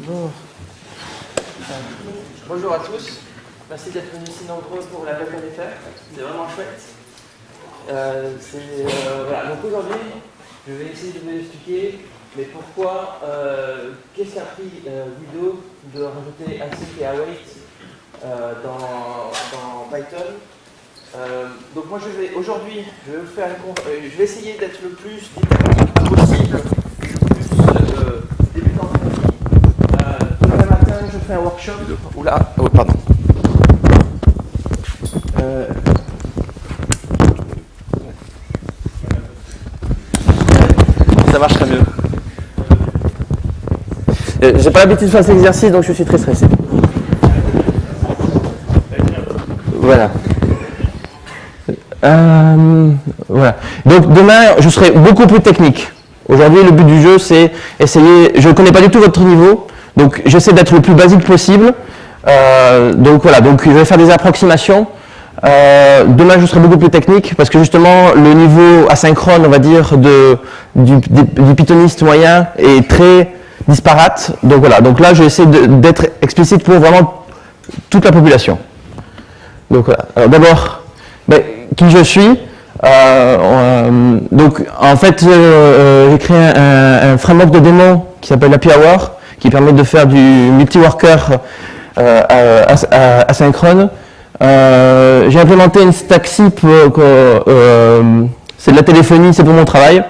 Bon. Bonjour à tous. Merci d'être venus si nombreux pour la FR. C'est vraiment chouette. Euh, euh, aujourd'hui, je vais essayer de vous expliquer mais pourquoi, euh, qu'est-ce qui a pris Guido de rajouter async et await dans, dans Python donc moi je vais aujourd'hui, je vais essayer d'être le plus possible, le plus débutant demain fais un workshop. Oula, oh, pardon. ça marcherait mieux. Euh, j'ai pas l'habitude de faire cet exercice, donc je suis très stressé. Voilà. Euh, voilà. Donc demain, je serai beaucoup plus technique. Aujourd'hui, le but du jeu, c'est essayer... Je ne connais pas du tout votre niveau, donc j'essaie d'être le plus basique possible. Euh, donc voilà, donc je vais faire des approximations. Euh, demain, je serai beaucoup plus technique parce que justement, le niveau asynchrone, on va dire, de, du, pythoniste moyen est très disparate. Donc voilà, donc là, je vais essayer d'être explicite pour vraiment toute la population. Donc voilà. Alors d'abord, ben, qui je suis euh, donc en fait j'ai créé un, framework de démo qui s'appelle API Hour qui permet de faire du multi-worker asynchrone euh, j'ai implémenté une stack SIP, euh, euh, c'est de la téléphonie, c'est pour mon travail.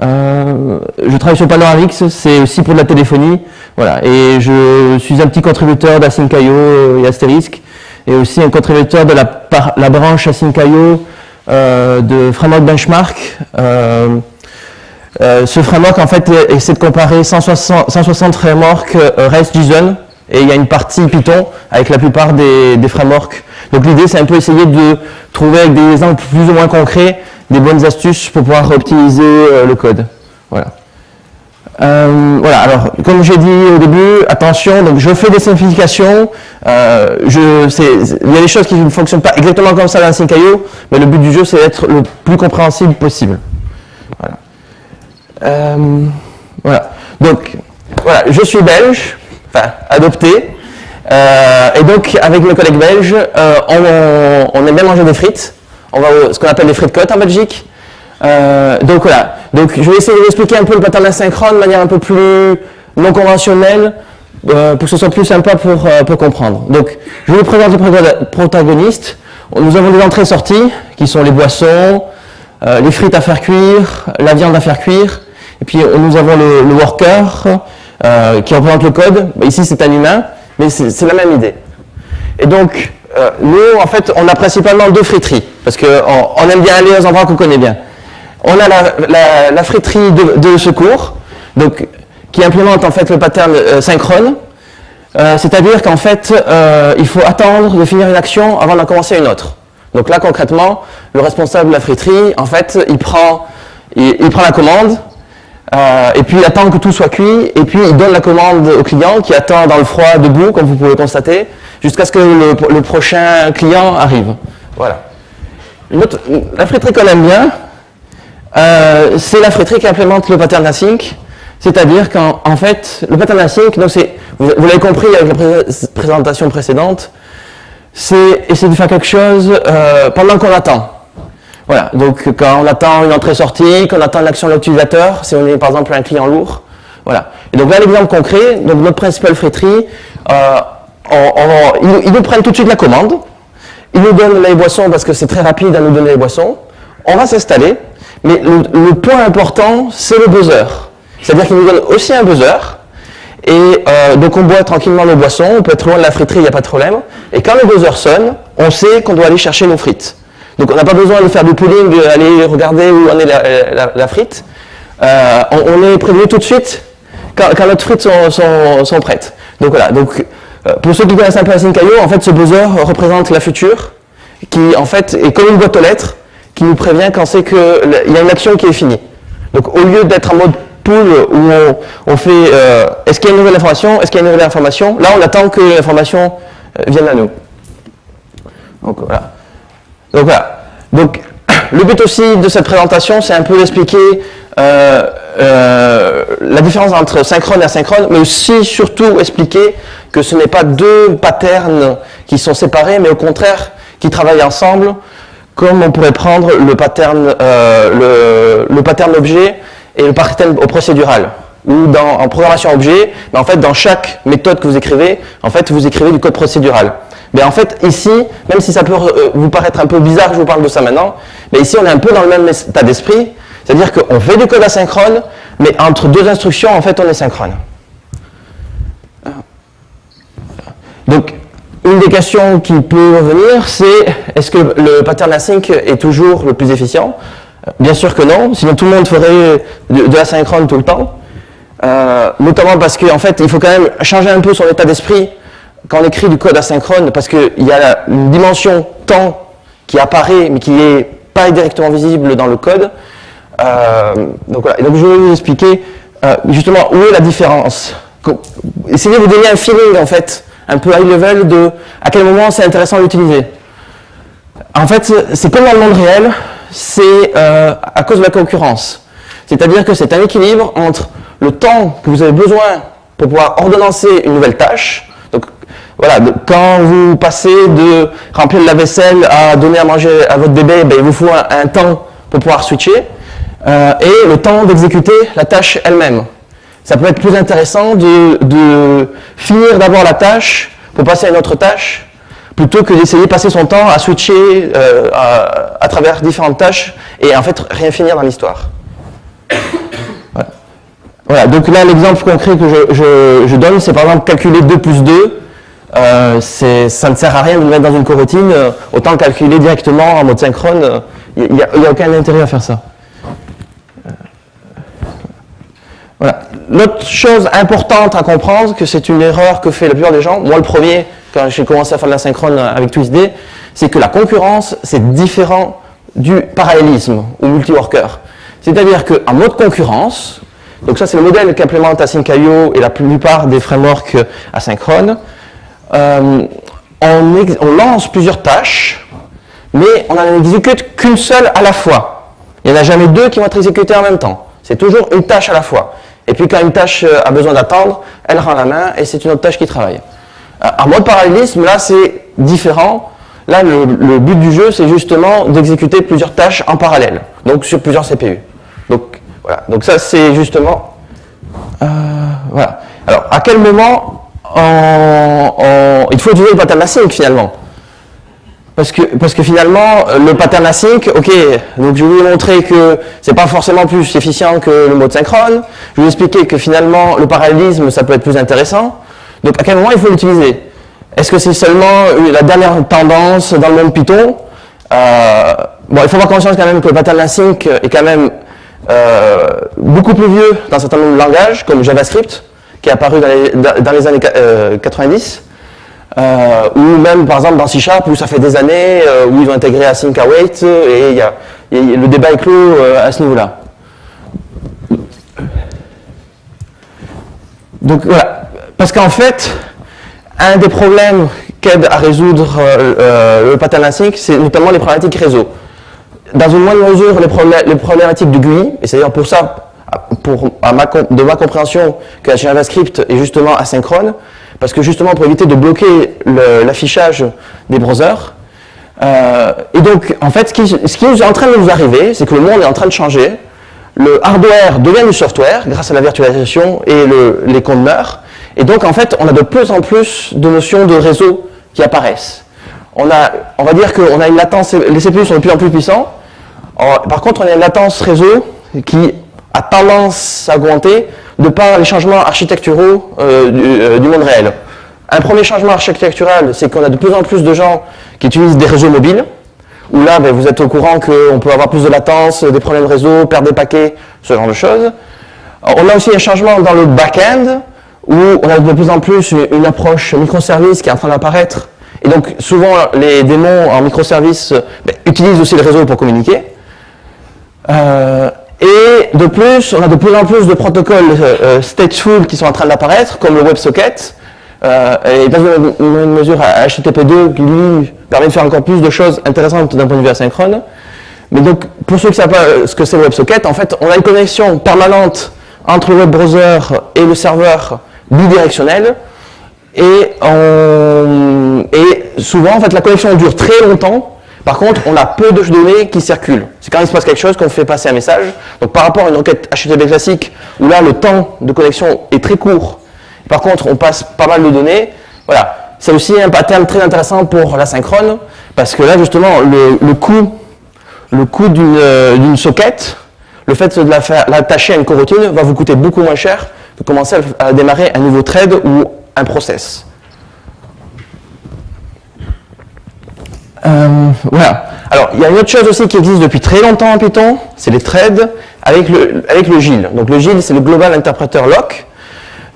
je travaille sur Panoramix, c'est aussi pour de la téléphonie. Voilà. Et je suis un petit contributeur d'Async.io et Asterisk, et aussi un contributeur de la, la branche Async.io de Framework Benchmark. Ce framework, en fait, essaie de comparer 160, 160 frameworks REST JSON, et il y a une partie Python avec la plupart des, frameworks. Donc l'idée, c'est un peu essayer de trouver avec des exemples plus ou moins concrets des bonnes astuces pour pouvoir optimiser euh, le code. Voilà. Euh, voilà, alors comme j'ai dit au début, attention, donc je fais des simplifications, euh, il y a des choses qui ne fonctionnent pas exactement comme ça dans Sync.io, mais le but du jeu c'est d'être le plus compréhensible possible. Voilà. voilà. Donc, voilà, je suis belge, enfin adopté. Euh, et donc, avec mes collègues belges, euh, on, aime bien manger des frites. On va ce qu'on appelle les frites côtes en Belgique. Euh, donc voilà. Donc je vais essayer de vous expliquer un peu le pattern asynchrone de manière un peu plus non conventionnelle pour que ce soit plus sympa pour, pour comprendre. Donc je vous présente les protagonistes. Nous avons des entrées-sorties qui sont les boissons, les frites à faire cuire, la viande à faire cuire. Et puis nous avons le, le worker, euh, qui représente le code. Bah, ici, c'est un humain, mais c'est la même idée. Et donc, euh, nous, en fait, on a principalement deux friteries, parce qu'on on aime bien aller aux endroits qu'on connaît bien. On a la, la, friterie de, secours, donc, qui implémente en fait le pattern euh, synchrone, c'est-à-dire qu'en fait, il faut attendre de finir une action avant d'en commencer une autre. Donc là, concrètement, le responsable de la friterie, en fait, il prend, il prend la commande, euh, et puis attend que tout soit cuit, et puis il donne la commande au client qui attend dans le froid debout, comme vous pouvez constater, jusqu'à ce que le, prochain client arrive. Voilà. la friterie qu'on aime bien, euh, c'est la friterie qui implémente le pattern async, c'est-à-dire qu'en fait, le pattern async, vous l'avez compris avec la présentation précédente, c'est essayer de faire quelque chose euh, pendant qu'on attend. Voilà, donc quand on attend une entrée-sortie, quand on attend l'action de l'utilisateur, si on est par exemple un client lourd, voilà. Et donc là, l'exemple concret, donc notre principal friterie, euh, ils, nous prennent tout de suite la commande, ils nous donnent les boissons parce que c'est très rapide à nous donner les boissons, on va s'installer, mais le, point important, c'est le buzzer. C'est-à-dire qu'ils nous donnent aussi un buzzer, et euh, donc on boit tranquillement nos boissons, on peut être loin de la friterie, il n'y a pas de problème, et quand le buzzer sonne, on sait qu'on doit aller chercher nos frites. Donc on n'a pas besoin de faire du pooling, d'aller regarder où en est la, frite. Euh, on, est prévenu tout de suite quand, notre frites sont, prêtes. Donc voilà, donc, euh, pour ceux qui connaissent un peu Async.io, en fait ce buzzer représente la future, qui en fait est comme une boîte aux lettres, qui nous prévient quand c'est qu'il y a une action qui est finie. Donc au lieu d'être en mode pool où on, fait euh, est-ce qu'il y a une nouvelle information, est-ce qu'il y a une nouvelle information, là on attend que l'information vienne à nous. Donc voilà. Donc voilà. Donc le but aussi de cette présentation, c'est un peu d'expliquer euh, euh, la différence entre synchrone et asynchrone, mais aussi, surtout, expliquer que ce n'est pas deux patterns qui sont séparés, mais au contraire, qui travaillent ensemble, comme on pourrait prendre le pattern, euh, le, pattern objet et le pattern procédural. Ou dans, en programmation objet, mais en fait, dans chaque méthode que vous écrivez, en fait, vous écrivez du code procédural. Mais en fait, ici, même si ça peut vous paraître un peu bizarre que je vous parle de ça maintenant, mais ici, on est un peu dans le même état d'esprit, c'est-à-dire qu'on fait du code asynchrone, mais entre deux instructions, en fait, on est synchrone. Donc, une des questions qui peut revenir, c'est est-ce que le pattern async est toujours le plus efficient? Bien sûr que non, sinon tout le monde ferait de, l'asynchrone tout le temps. Euh, notamment parce qu'en fait, il faut quand même changer un peu son état d'esprit quand on écrit du code asynchrone, parce qu'il y a une dimension temps qui apparaît, mais qui n'est pas directement visible dans le code. Euh, donc voilà. donc je vais vous expliquer euh, justement où est la différence. Essayez de vous donner un feeling en fait, un peu high level de à quel moment c'est intéressant d'utiliser. En fait, c'est comme dans le monde réel, c'est euh, à cause de la concurrence. C'est-à-dire que c'est un équilibre entre le temps que vous avez besoin pour pouvoir ordonnancer une nouvelle tâche. Voilà, quand vous passez de remplir la vaisselle à donner à manger à votre bébé, ben, il vous faut un temps pour pouvoir switcher. Euh, et le temps d'exécuter la tâche elle-même. Ça peut être plus intéressant de, finir d'abord la tâche pour passer à une autre tâche, plutôt que d'essayer de passer son temps à switcher euh, à, travers différentes tâches et en fait rien finir dans l'histoire. Voilà. donc là l'exemple concret que je, donne, c'est par exemple calculer 2 plus 2. Euh, ça ne sert à rien de le mettre dans une coroutine, autant calculer directement en mode synchrone, il n'y a, a, aucun intérêt à faire ça. Voilà. L'autre chose importante à comprendre, que c'est une erreur que fait la plupart des gens, moi le premier, quand j'ai commencé à faire de la synchrone avec TwistD, c'est que la concurrence, c'est différent du parallélisme ou multi-worker. C'est-à-dire qu'en mode concurrence, donc ça c'est le modèle qu'implémente Async.io et la plupart des frameworks asynchrones, euh, on, lance plusieurs tâches, mais on n'en exécute qu'une seule à la fois. Il n'y en a jamais deux qui vont être exécutées en même temps. C'est toujours une tâche à la fois. Et puis quand une tâche euh, a besoin d'attendre, elle rend la main et c'est une autre tâche qui travaille. Euh, en mode parallélisme, là c'est différent. Là, le, but du jeu, c'est justement d'exécuter plusieurs tâches en parallèle, donc sur plusieurs CPU. Donc voilà, donc ça c'est justement... Voilà. Alors, à quel moment il faut utiliser le pattern async finalement parce que, parce que finalement, le pattern async, ok, donc je vais vous montrer que c'est pas forcément plus efficient que le mode synchrone. Je vais vous expliquer que finalement, le parallélisme, ça peut être plus intéressant. Donc à quel moment il faut l'utiliser? Est-ce que c'est seulement la dernière tendance dans le monde Python? Euh, Bon, il faut avoir conscience quand même que le pattern async est quand même euh, beaucoup plus vieux dans un certain nombre de langages, comme JavaScript, apparu dans les, dans les années 90. Euh, ou même par exemple dans C Sharp où ça fait des années euh, où ils ont intégré Async Await et, y a, le débat est clos euh, à ce niveau-là. Donc voilà, parce qu'en fait, un des problèmes qu'aide à résoudre le pattern async, c'est notamment les problématiques réseau. Dans une moindre mesure, les, problématiques de GUI, et c'est d'ailleurs pour ça, de ma compréhension, que JavaScript est justement asynchrone, parce que justement pour éviter de bloquer l'affichage des browsers. Euh, et donc, en fait, ce qui, ce qui, est en train de nous arriver, c'est que le monde est en train de changer. Le hardware devient du software grâce à la virtualisation et le, les conteneurs. Et donc, en fait, on a de plus en plus de notions de réseau qui apparaissent. On, a, on va dire qu'on a une latence, les CPU sont de plus en plus puissants. Par contre, on a une latence réseau qui a tendance à augmenter de par les changements architecturaux euh, euh, du, monde réel. Un premier changement architectural, c'est qu'on a de plus en plus de gens qui utilisent des réseaux mobiles, où là, ben, vous êtes au courant qu'on peut avoir plus de latence, des problèmes de réseau, perdre des paquets, ce genre de choses. On a aussi un changement dans le back-end, où on a de plus en plus une, approche microservice qui est en train d'apparaître. Et donc, souvent, les démons en microservice ben, utilisent aussi le réseau pour communiquer. Euh, et de plus, on a de plus en plus de protocoles euh, euh, stateful qui sont en train d'apparaître, comme le WebSocket, euh, et dans une, mesure HTTP2 qui lui permet de faire encore plus de choses intéressantes d'un point de vue asynchrone. Mais donc, pour ceux qui ne savent pas ce que c'est le WebSocket, en fait, on a une connexion permanente entre le web browser et le serveur bidirectionnel. Et, et souvent, en fait, la connexion dure très longtemps. Par contre, on a peu de données qui circulent. C'est quand il se passe quelque chose qu'on fait passer un message. Donc, par rapport à une requête HTTP classique, où là, le temps de connexion est très court, par contre, on passe pas mal de données, voilà. C'est aussi un pattern très intéressant pour l'asynchrone, parce que là, justement, le, coût, coût d'une socket, le fait de l'attacher à une coroutine va vous coûter beaucoup moins cher que commencer à démarrer un nouveau thread ou un process. Euh, voilà. Alors, il y a une autre chose aussi qui existe depuis très longtemps en Python, c'est les threads avec le, avec le GIL. Donc le GIL, c'est le Global Interpreter Lock.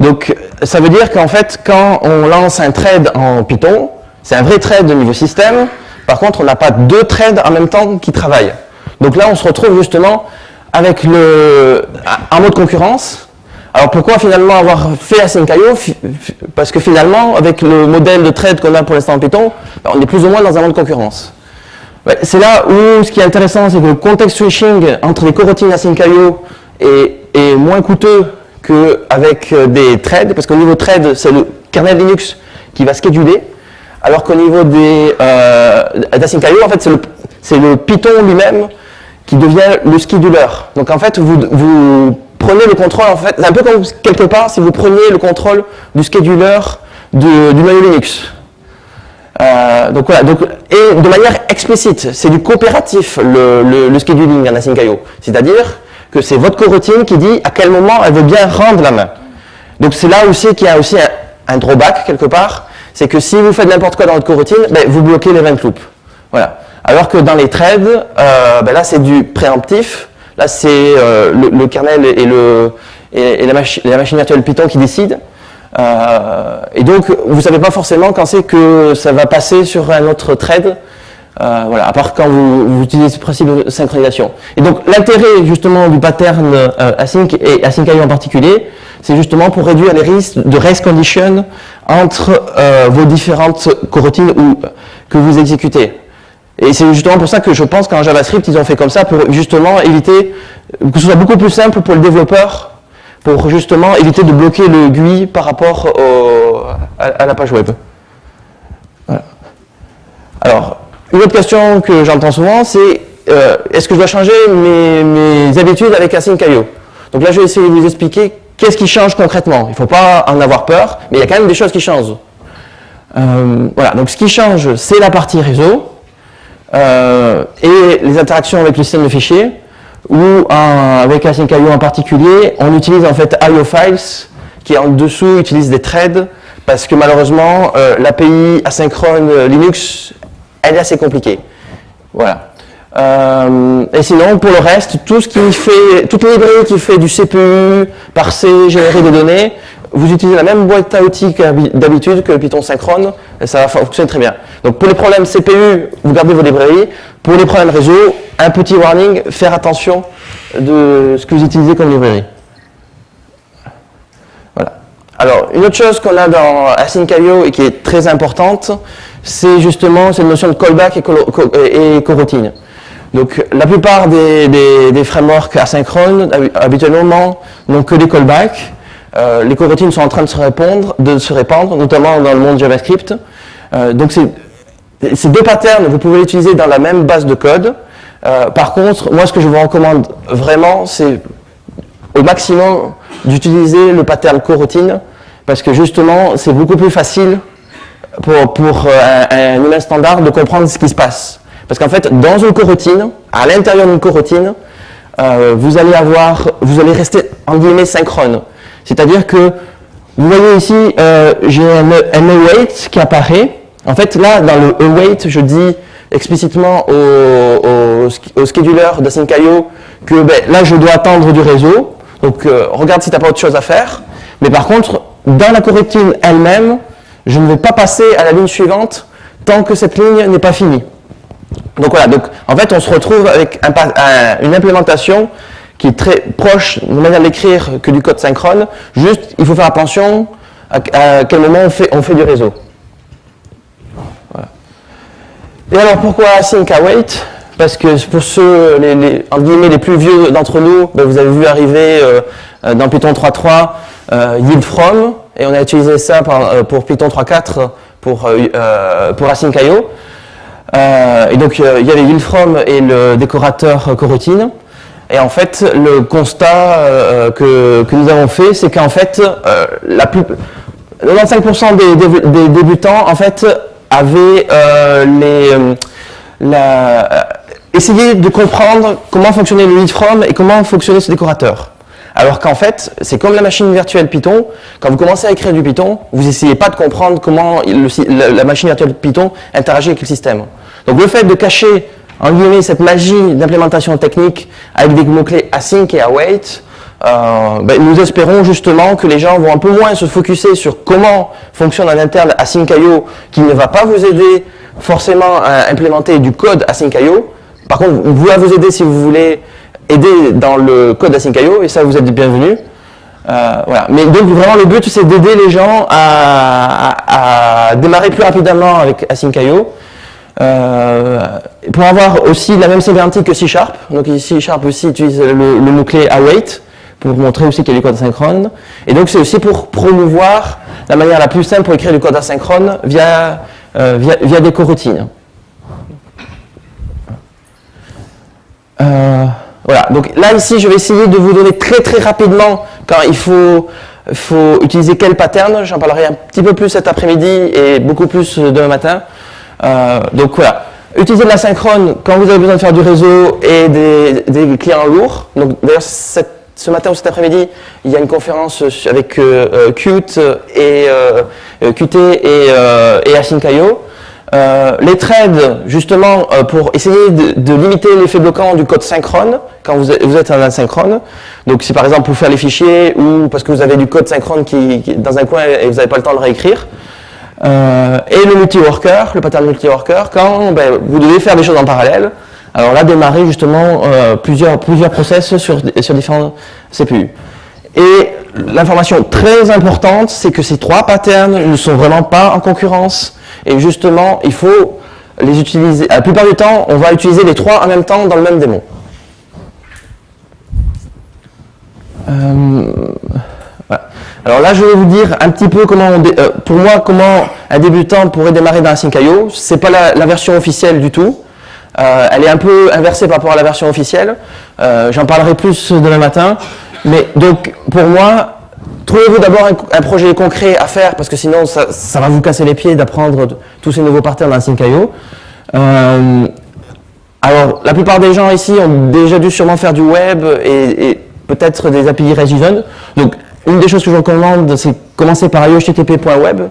Donc, ça veut dire qu'en fait, quand on lance un thread en Python, c'est un vrai thread de niveau système. Par contre, on n'a pas deux threads en même temps qui travaillent. Donc là, on se retrouve justement avec le, en mode concurrence, alors pourquoi finalement avoir fait Async.io Parce que finalement, avec le modèle de trade qu'on a pour l'instant en Python, on est plus ou moins dans un monde de concurrence. C'est là où ce qui est intéressant, c'est que le context switching entre les coroutines Async.io est, moins coûteux qu'avec euh, des threads, parce qu'au niveau thread, c'est le kernel Linux qui va scheduler, alors qu'au niveau des euh, en fait, c'est le, le, Python lui-même qui devient le scheduler. Donc en fait, vous, vous prenez le contrôle, en fait, c'est un peu comme quelque part si vous preniez le contrôle du scheduler du noyau Linux. Euh, donc voilà, donc, et de manière explicite, c'est du coopératif le, le, scheduling en Async.io. C'est-à-dire que c'est votre coroutine qui dit à quel moment elle veut bien rendre la main. Donc c'est là aussi qu'il y a aussi un, drawback quelque part, c'est que si vous faites n'importe quoi dans votre coroutine, ben, vous bloquez l'event loop. Voilà. Alors que dans les threads, euh, ben là c'est du préemptif, C'est euh, le, kernel et, la, machine virtuelle Python qui décident. Euh, et donc, vous ne savez pas forcément quand c'est que ça va passer sur un autre thread, euh, voilà, à part quand vous, utilisez ce principe de synchronisation. Et donc, l'intérêt justement du pattern async et async.io en particulier, c'est justement pour réduire les risques de race condition entre vos différentes coroutines ou, que vous exécutez. Et c'est justement pour ça que je pense qu'en JavaScript, ils ont fait comme ça pour justement éviter que ce soit beaucoup plus simple pour le développeur, pour justement éviter de bloquer le GUI par rapport à, la page web. Alors, une autre question que j'entends souvent, c'est euh, est-ce que je dois changer mes, habitudes avec Async.io Donc là, je vais essayer de vous expliquer qu'est-ce qui change concrètement. Il ne faut pas en avoir peur, mais il y a quand même des choses qui changent. Euh, voilà, donc ce qui change, c'est la partie réseau. Euh, et les interactions avec le système de fichiers, ou avec Async.io en particulier, on utilise en fait IO files, qui en dessous utilise des threads, parce que malheureusement, euh, l'API asynchrone Linux, elle est assez compliquée. Voilà. Euh, et sinon, pour le reste, tout ce qui fait, toutes les librairies qui fait du CPU, parser, générer des données, vous utilisez la même boîte à outils d'habitude que le Python synchrone, et ça va fonctionner très bien. Donc pour les problèmes CPU, vous gardez vos librairies. Pour les problèmes réseau, un petit warning, faire attention de ce que vous utilisez comme librairie. Voilà. Alors, une autre chose qu'on a dans Async.io et qui est très importante, c'est justement cette notion de callback et, coroutine. Donc, la plupart des, des frameworks asynchrones, habituellement, n'ont que des callbacks. Euh, les coroutines sont en train de se, répondre, de se répandre, notamment dans le monde JavaScript. Euh, donc ces deux patterns, vous pouvez les utiliser dans la même base de code. Euh, par contre, moi ce que je vous recommande vraiment, c'est au maximum d'utiliser le pattern coroutine, parce que justement, c'est beaucoup plus facile pour, pour un, humain standard de comprendre ce qui se passe. Parce qu'en fait, dans une coroutine, à l'intérieur d'une coroutine, vous allez avoir, vous allez rester en guillemets synchrone. C'est-à-dire que, vous voyez ici, euh, j'ai un, await qui apparaît. En fait, là, dans le await, je dis explicitement au, au, scheduler d'Async.io que ben, là, je dois attendre du réseau. Donc, euh, regarde si tu n'as pas autre chose à faire. Mais par contre, dans la coroutine elle-même, je ne vais pas passer à la ligne suivante tant que cette ligne n'est pas finie. Donc voilà, donc en fait on se retrouve avec une implémentation qui est très proche de manière d'écrire que du code synchrone. Juste, il faut faire attention à, quel moment on fait, du réseau. Et alors, pourquoi async await parce que pour ceux, les, les, les plus vieux d'entre nous, ben, vous avez vu arriver dans Python 3.3 yield from, et on a utilisé ça pour Python 3.4 pour, pour async.io. et donc il y avait yield from et le décorateur coroutine. Et en fait, le constat euh, que, nous avons fait, c'est qu'en fait, euh, la plus, 95% des, débutants, en fait, avaient euh, les, essayé de comprendre comment fonctionnait le lead et comment fonctionnait ce décorateur. Alors qu'en fait, c'est comme la machine virtuelle Python, quand vous commencez à écrire du Python, vous n'essayez pas de comprendre comment la machine virtuelle Python interagit avec le système. Donc le fait de cacher en guillemets, cette magie d'implémentation technique avec des mots-clés async et await, euh, ben, nous espérons justement que les gens vont un peu moins se focuser sur comment fonctionne en interne async.io, qui ne va pas vous aider forcément à implémenter du code async.io. Par contre, vous va vous aider si vous voulez aider dans le code async.io, et ça, vous êtes bienvenus. Euh, voilà. Mais donc vraiment le but c'est d'aider les gens à, à, démarrer plus rapidement avec async.io pour avoir aussi la même sémantique que C Sharp, donc C Sharp aussi utilise le, mot-clé await pour montrer aussi qu'il y a du code asynchrone. Et donc c'est aussi pour promouvoir la manière la plus simple pour écrire du code asynchrone via, euh, via, des coroutines. Euh, voilà, donc là ici je vais essayer de vous donner très très rapidement quand il faut, faut utiliser quel pattern, j'en parlerai un petit peu plus cet après-midi et beaucoup plus demain matin. Euh, donc voilà, utilisez de l'asynchrone quand vous avez besoin de faire du réseau et des, clients lourds. Donc d'ailleurs, ce matin ou cet après-midi, il y a une conférence avec euh, euh, Qt et Qt et, et Async.io. les threads, justement, pour essayer de, limiter l'effet bloquant du code synchrone quand vous êtes, en asynchrone. Donc, si par exemple pour faire les fichiers ou parce que vous avez du code synchrone qui, qui dans un coin et vous n'avez pas le temps de le réécrire, euh, et le multi-worker, le pattern multi-worker, quand ben, vous devez faire des choses en parallèle, alors là, démarrer justement euh, plusieurs, plusieurs process sur, sur différents CPU. Et l'information très importante, c'est que ces trois patterns ne sont vraiment pas en concurrence. Et justement, il faut les utiliser. La plupart du temps, on va utiliser les trois en même temps dans le même démon. Euh, alors là, je vais vous dire un petit peu comment, euh, pour moi, comment un débutant pourrait démarrer dans Async.io. Ce n'est pas la, version officielle du tout. Euh, elle est un peu inversée par rapport à la version officielle. Euh, j'en parlerai plus demain matin. Mais donc, pour moi, trouvez-vous d'abord un, projet concret à faire, parce que sinon, ça, va vous casser les pieds d'apprendre tous ces nouveaux partenaires dans Async.io. alors, la plupart des gens ici ont déjà dû sûrement faire du web et, peut-être des API ResJSON. Donc, une des choses que je recommande, c'est commencer par IOHTTP.web,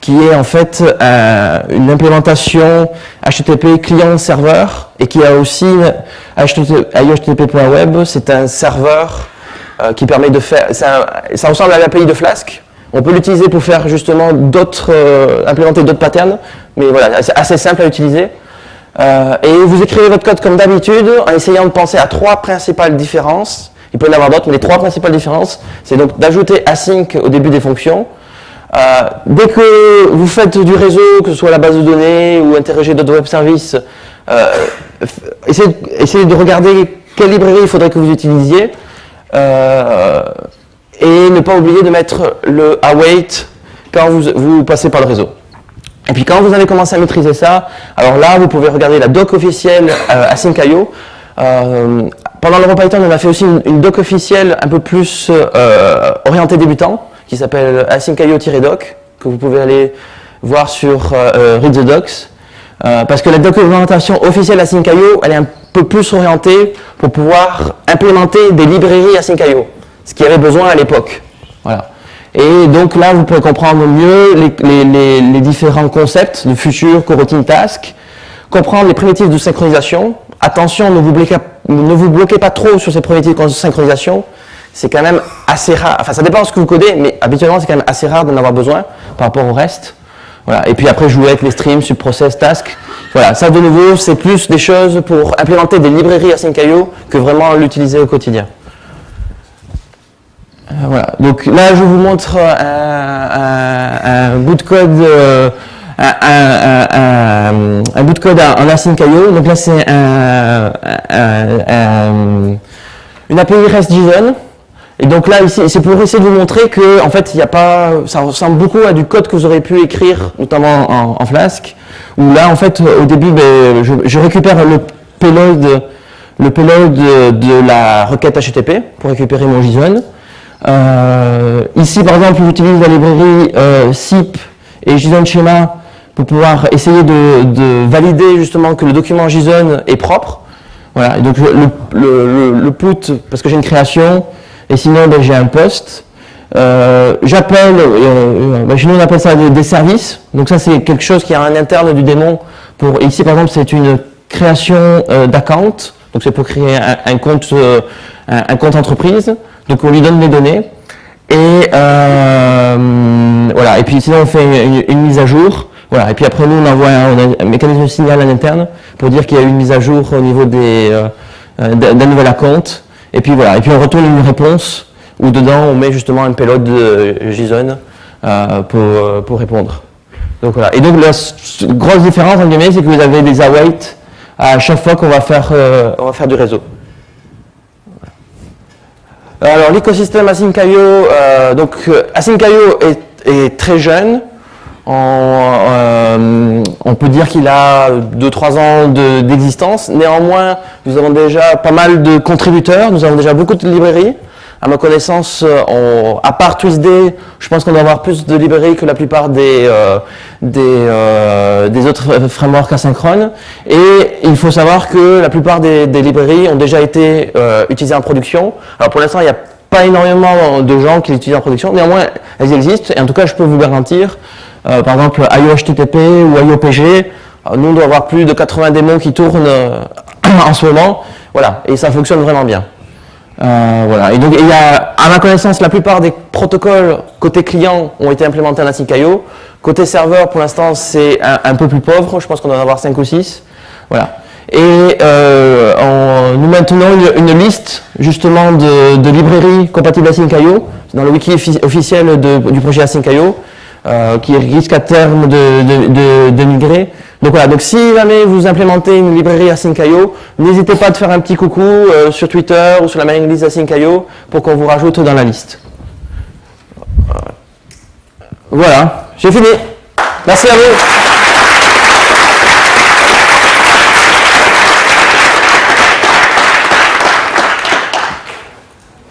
qui est en fait euh, une implémentation HTTP client-serveur et qui a aussi IOHTTP.web, c'est un serveur euh, qui permet de faire, ça ressemble à l'API de Flask. On peut l'utiliser pour faire justement d'autres, euh, implémenter d'autres patterns, mais voilà, c'est assez simple à utiliser. et vous écrivez votre code comme d'habitude en essayant de penser à trois principales différences il peut y en avoir d'autres, mais les trois principales différences, c'est donc d'ajouter async au début des fonctions. Euh, dès que vous faites du réseau, que ce soit la base de données ou interroger d'autres web services, euh, essayez, de regarder quelle librairie il faudrait que vous utilisiez euh, et ne pas oublier de mettre le await quand vous, passez par le réseau. Et puis quand vous avez commencé à maîtriser ça, alors là, vous pouvez regarder la doc officielle async.io. pendant l'EuroPython, on a fait aussi une, doc officielle un peu plus euh, orientée débutant, qui s'appelle asyncio-doc, que vous pouvez aller voir sur euh, Read the Docs. parce que la documentation officielle async.io, elle est un peu plus orientée pour pouvoir implémenter des librairies async.io, ce qui avait besoin à l'époque. Voilà. Et donc là, vous pouvez comprendre mieux les, les différents concepts de future coroutine task, comprendre les primitives de synchronisation, attention, ne vous, bloquez, pas trop sur ces primitives de synchronisation. C'est quand même assez rare. Enfin, ça dépend de ce que vous codez, mais habituellement, c'est quand même assez rare d'en avoir besoin par rapport au reste. Voilà. Et puis après, jouer avec les streams, subprocess, task. Voilà. Ça, de nouveau, c'est plus des choses pour implémenter des librairies async.io que vraiment l'utiliser au quotidien. Euh, voilà. Donc là, je vous montre un, bout de code euh, un, bout de code en async.io. Donc là, c'est une API REST-JSON. Et donc là, ici, c'est pour essayer de vous montrer que, en fait, il a pas, ça ressemble beaucoup à du code que vous aurez pu écrire, notamment en, Flask, où là, en fait, au début, ben, je, récupère le payload, le payload de, la requête HTTP pour récupérer mon JSON. Euh, ici, par exemple, j'utilise la librairie euh, SIP et JSON Schema pour pouvoir essayer de, valider justement que le document JSON est propre. Voilà, donc le, le put, parce que j'ai une création, et sinon ben, j'ai un poste. Euh, j'appelle, euh, ben, nous on appelle ça des, services, donc ça c'est quelque chose qui est en interne du démon. Pour, ici par exemple c'est une création euh, d'account, donc c'est pour créer un, compte, un, compte entreprise, donc on lui donne les données, et voilà, et puis sinon on fait une, mise à jour, voilà, et puis après nous on envoie un, mécanisme signal en interne pour dire qu'il y a eu une mise à jour au niveau des d'un nouvel account, et puis voilà, et puis on retourne une réponse où dedans on met justement un payload de JSON euh, pour, euh, pour, répondre. Donc voilà. Et donc la grosse différence en guillemets, c'est que vous avez des await à chaque fois qu'on va faire euh, on va faire du réseau. Alors l'écosystème Async.io, donc Async.io est, est, très jeune. Euh, on peut dire qu'il a 2-3 ans d'existence. Néanmoins, nous avons déjà pas mal de contributeurs, nous avons déjà beaucoup de librairies. À ma connaissance, euh, à part TwistDay, je pense qu'on doit avoir plus de librairies que la plupart des, euh, autres frameworks asynchrones. Et il faut savoir que la plupart des, librairies ont déjà été utilisées en production. Alors pour l'instant, il n'y a pas énormément de gens qui les utilisent en production. Néanmoins, elles existent. Et en tout cas, je peux vous garantir euh, par exemple IOHTTP ou IOPG, euh, nous on doit avoir plus de 80 démons qui tournent euh, en ce moment, voilà, et ça fonctionne vraiment bien. voilà. Et donc, il y a, à ma connaissance, la plupart des protocoles côté client ont été implémentés en Async.io. Côté serveur, pour l'instant, c'est un, peu plus pauvre. Je pense qu'on doit en avoir 5 ou 6. Voilà. Et nous maintenons une, liste, justement, de, librairies compatibles Async.io dans le wiki officiel du projet Async.io. Euh, qui risque à terme de, migrer. Donc voilà, donc si jamais vous implémentez une librairie Async.io, n'hésitez pas à faire un petit coucou euh, sur Twitter ou sur la mailing list Async.io pour qu'on vous rajoute dans la liste. Voilà, j'ai fini. Merci à vous.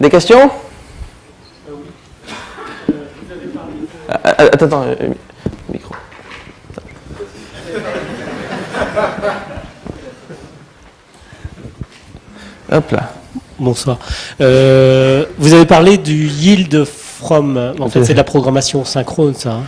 Des questions Euh, euh, attends, attends, euh, micro. Hop là. Bonsoir. vous avez parlé du yield from. En fait, c'est de la programmation synchrone, ça. Hein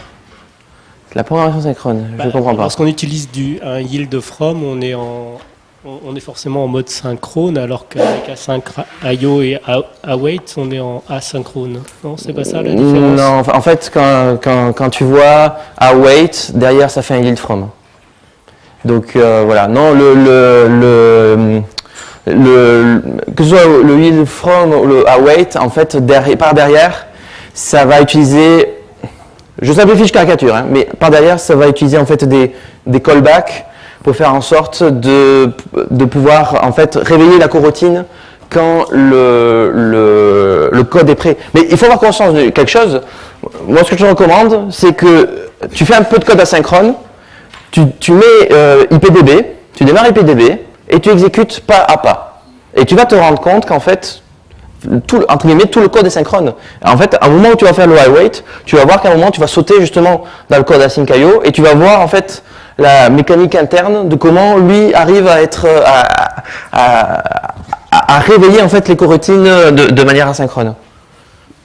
la programmation synchrone, je ne bah, comprends pas. Lorsqu'on utilise du, un yield from, on est en, on est forcément en mode synchrone, alors qu'avec Async.io et Await, on est en asynchrone. Non, c'est pas ça la différence Non, en fait, quand, quand, quand, tu vois Await, derrière, ça fait un yield from. Donc euh, voilà, non, le, le, le, que ce soit le yield from ou le await, en fait, derrière, par derrière, ça va utiliser, je simplifie, je caricature, hein, mais par derrière, ça va utiliser en fait des, des callbacks pour faire en sorte de, de pouvoir en fait réveiller la coroutine quand le, le, code est prêt. Mais il faut avoir conscience de quelque chose. Moi, ce que je te recommande, c'est que tu fais un peu de code asynchrone, tu, tu mets euh, IPDB, tu démarres IPDB et tu exécutes pas à pas. Et tu vas te rendre compte qu'en fait, tout, entre guillemets, tout le code est synchrone. En fait, à un moment où tu vas faire le iWait, tu vas voir qu'à un moment, tu vas sauter justement dans le code async.io et tu vas voir en fait la mécanique interne de comment lui arrive à être euh, à, réveiller en fait les coroutines de, manière asynchrone.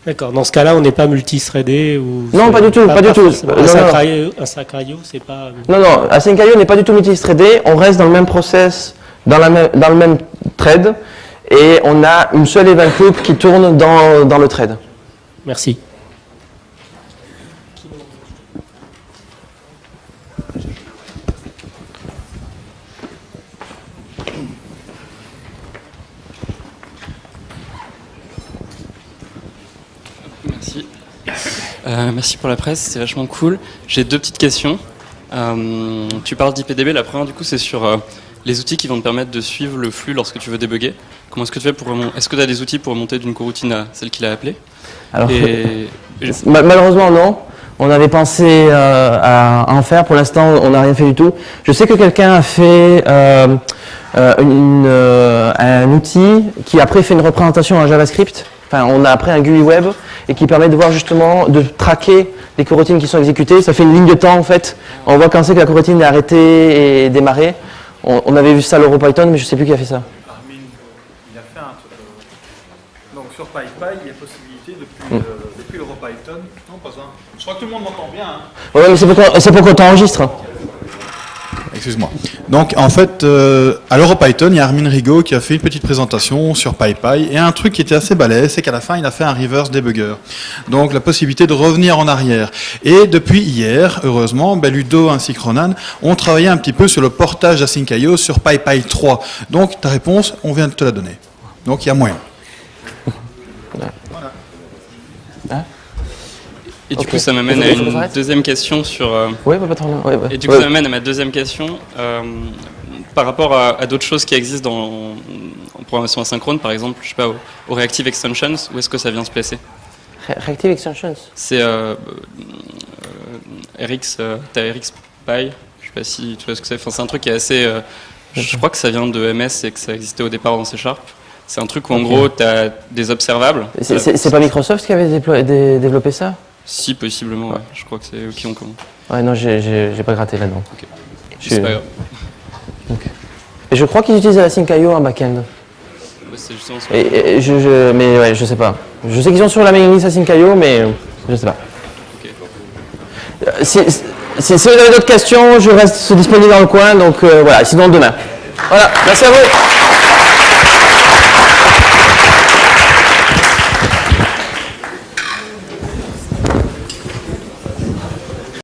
D'accord. Dans ce cas-là, on n'est pas multithreadé ou Non, pas du tout, pas, du tout. Un c'est pas. Non, non. Async.io n'est pas du tout multithreadé. On reste dans le même process, dans, la même, dans le même thread, et on a une seule event loop qui tourne dans, dans le thread. Merci. Euh, merci pour la presse, c'est vachement cool. J'ai deux petites questions. Euh, tu parles d'IPDB, la première du coup c'est sur euh, les outils qui vont te permettre de suivre le flux lorsque tu veux débugger. Comment est-ce que tu fais pour Est-ce que tu as des outils pour remonter d'une coroutine à celle qu'il a appelée Alors, Et Ma- Malheureusement, non. On avait pensé à, en faire. Pour l'instant, on n'a rien fait du tout. Je sais que quelqu'un a fait une, un outil qui après fait une représentation en JavaScript. Enfin, on a après un GUI web et qui permet de voir justement, de traquer les coroutines qui sont exécutées. Ça fait une ligne de temps en fait. On voit quand c'est que la coroutine est arrêtée et démarrée. On, on avait vu ça à l'EuroPython, mais je sais plus qui a fait ça. Armin, il a fait un truc. euh, Donc sur PyPy, il y a possibilité depuis, euh, depuis l'EuroPython. Non, pas un. Je crois que tout le monde m'entend bien. hein. Ouais, mais c'est pour qu'on- c'est pour qu'on t'enregistre. Excuse-moi. Donc en fait, euh, à l'EuroPython, il y a Armin Rigaud qui a fait une petite présentation sur PyPy et un truc qui était assez balèze, c'est qu'à la fin, il a fait un reverse debugger. Donc la possibilité de revenir en arrière. Et depuis hier, heureusement, ben, Ludo ainsi que Ronan ont travaillé un petit peu sur le portage d'Async.io sur PyPy 3. Donc ta réponse, on vient de te la donner. Donc il y a moyen. Et du coup, ça m'amène à une deuxième question sur. euh, Oui, pas trop. Ouais, et du coup, Ouais. ça m'amène à ma deuxième question. euh, par rapport à, à d'autres choses qui existent dans, en programmation asynchrone, par exemple, je sais pas, au, au Reactive Extensions, où est-ce que ça vient se placer? Re- Reactive Extensions. C'est euh, euh, RX, t'as RX Py, je sais pas si tu vois ce que c'est. Enfin, c'est un truc qui est assez. je crois que ça vient de MS et que ça existait au départ dans C Sharp. C'est un truc où en gros, tu as des observables. C'est- pas Microsoft qui avait développé ça? Si, possiblement, ouais. Je crois que c'est eux qui ont commencé. Ouais, non, j'ai- pas gratté là-dedans. Je- C'est pas grave. Et je crois qu'ils utilisent la Sync.io en back-end. Ouais, C'est justement ce que- Et, et je, je- mais ouais, je sais pas. Je sais qu'ils sont sur la mailing list à Sync.io, mais euh, je sais pas. Euh, Si, si- si vous avez d'autres questions, je reste disponible dans le coin, donc euh, voilà, sinon demain. Voilà, merci à vous.